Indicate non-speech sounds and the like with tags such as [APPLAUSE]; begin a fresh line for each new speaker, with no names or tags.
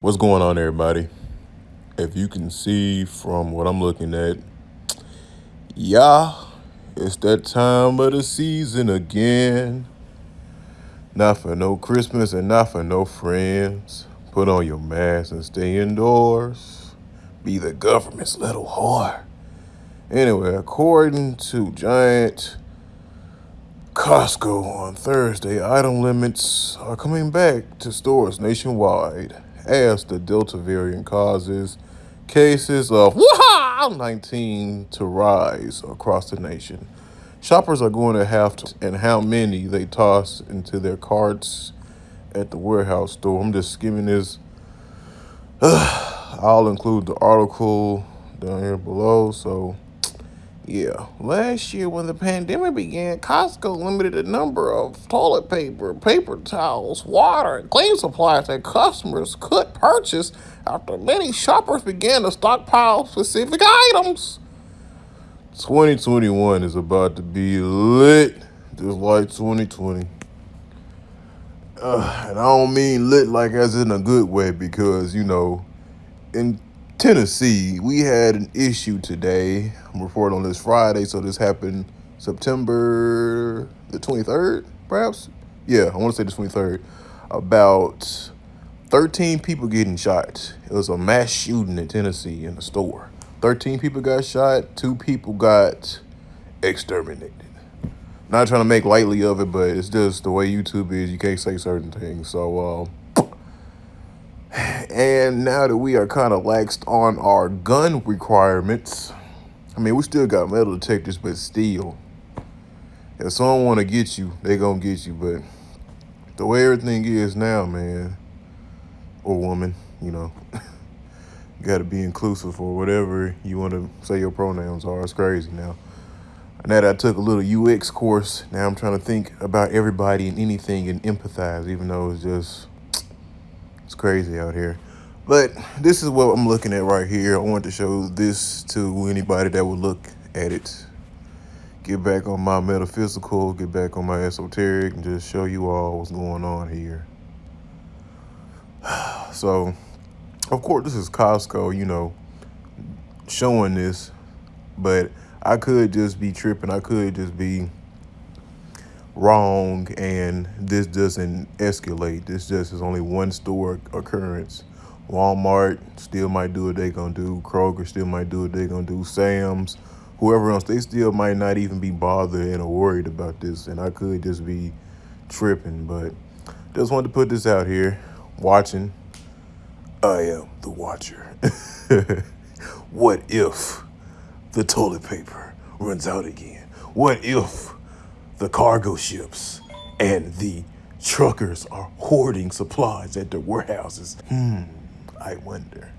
What's going on, everybody? If you can see from what I'm looking at, yeah, it's that time of the season again. Not for no Christmas and not for no friends. Put on your mask and stay indoors. Be the government's little whore. Anyway, according to Giant Costco on Thursday, item limits are coming back to stores nationwide as the Delta variant causes cases of 19 to rise across the nation. Shoppers are going to have to, and how many they toss into their carts at the warehouse store. I'm just skimming this. [SIGHS] I'll include the article down here below. So, yeah. Last year, when the pandemic began, Costco limited the number of toilet paper, paper towels, water, and cleaning supplies that customers could purchase after many shoppers began to stockpile specific items. 2021 is about to be lit, just like 2020. Uh, and I don't mean lit like as in a good way because, you know, in Tennessee, we had an issue today. I'm reporting on this Friday, so this happened September the 23rd, perhaps? Yeah, I want to say the 23rd. About 13 people getting shot. It was a mass shooting in Tennessee in a store. 13 people got shot, two people got exterminated. Not trying to make lightly of it, but it's just the way YouTube is. You can't say certain things. So, uh, and now that we are kind of laxed on our gun requirements, I mean, we still got metal detectors, but still, if someone want to get you, they to get you. But the way everything is now, man, or woman, you know, you got to be inclusive or whatever you want to say your pronouns are. It's crazy now. Now that I took a little UX course, now I'm trying to think about everybody and anything and empathize, even though it's just it's crazy out here. But this is what I'm looking at right here. I want to show this to anybody that would look at it. Get back on my metaphysical, get back on my esoteric, and just show you all what's going on here. [SIGHS] So, of course, this is Costco, you know, showing this, but I could just be tripping. I could just be wrong and this doesn't escalate. This just is only one store occurrence. Walmart still might do what they gonna do. Kroger still might do what they gonna do. Sam's, whoever else, they still might not even be bothered and worried about this. And I could just be tripping, but just wanted to put this out here. Watching, I am the watcher. [LAUGHS] what if the toilet paper runs out again? What if the cargo ships and the truckers are hoarding supplies at their warehouses. Hmm, I wonder.